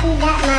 tidak